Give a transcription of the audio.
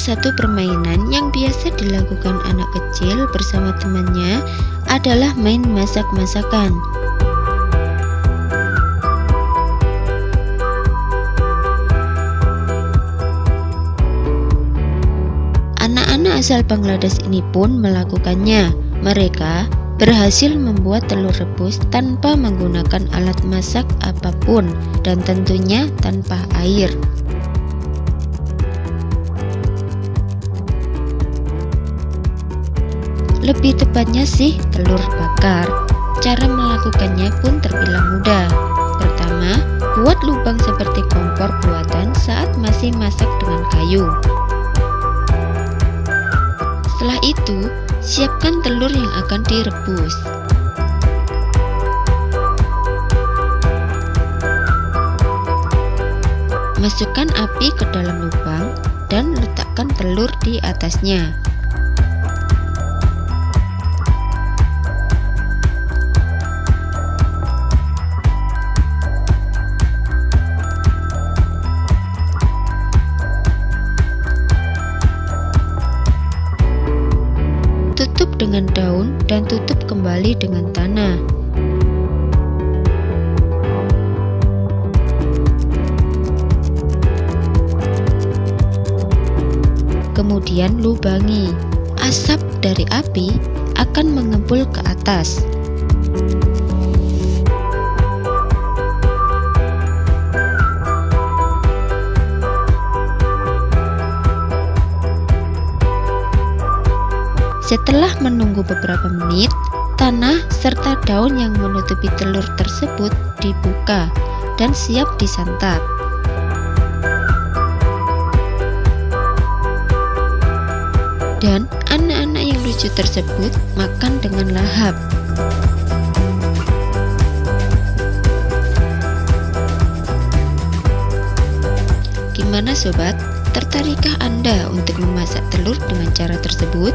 satu permainan yang biasa dilakukan anak kecil bersama temannya adalah main masak-masakan. Anak-anak asal Bangladesh ini pun melakukannya. Mereka berhasil membuat telur rebus tanpa menggunakan alat masak apa pun dan tentunya tanpa air. Lebih tepatnya sih telur bakar. Cara melakukannya pun terbilang mudah. Pertama, buat lubang seperti kompor buatan saat masih masak dengan kayu. Setelah itu, siapkan telur yang akan direbus. Masukkan api ke dalam lubang dan letakkan telur di atasnya. Dengan daun dan tutup kembali dengan tanah. Kemudian lubangi. Asap dari api akan mengepul ke atas. Setelah menunggu beberapa menit, tanah serta daun yang menutupi telur tersebut dibuka dan siap disantap. Dan anak-anak yang lucu tersebut makan dengan lahap. Gimana sobat? Tertarikkah Anda untuk memasak telur dengan cara tersebut?